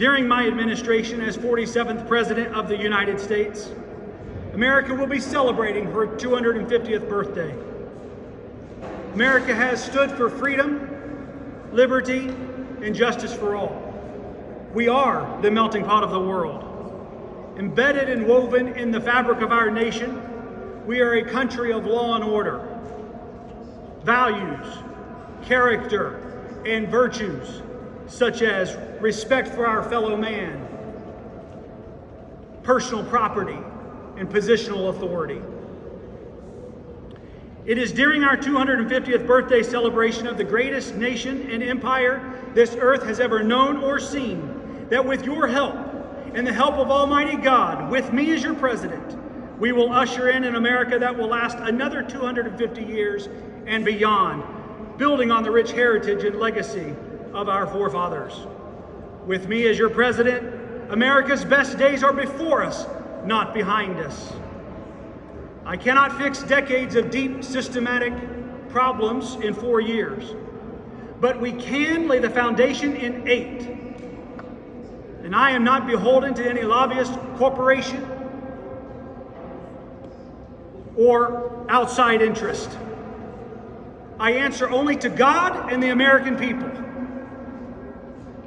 During my administration as 47th President of the United States, America will be celebrating her 250th birthday. America has stood for freedom, liberty, and justice for all. We are the melting pot of the world. Embedded and woven in the fabric of our nation, we are a country of law and order, values, character, and virtues, such as respect for our fellow man, personal property, and positional authority. It is during our 250th birthday celebration of the greatest nation and empire this earth has ever known or seen that with your help and the help of Almighty God, with me as your president, we will usher in an America that will last another 250 years and beyond, building on the rich heritage and legacy of our forefathers. With me as your president, America's best days are before us, not behind us. I cannot fix decades of deep systematic problems in four years, but we can lay the foundation in eight. And I am not beholden to any lobbyist corporation or outside interest. I answer only to God and the American people.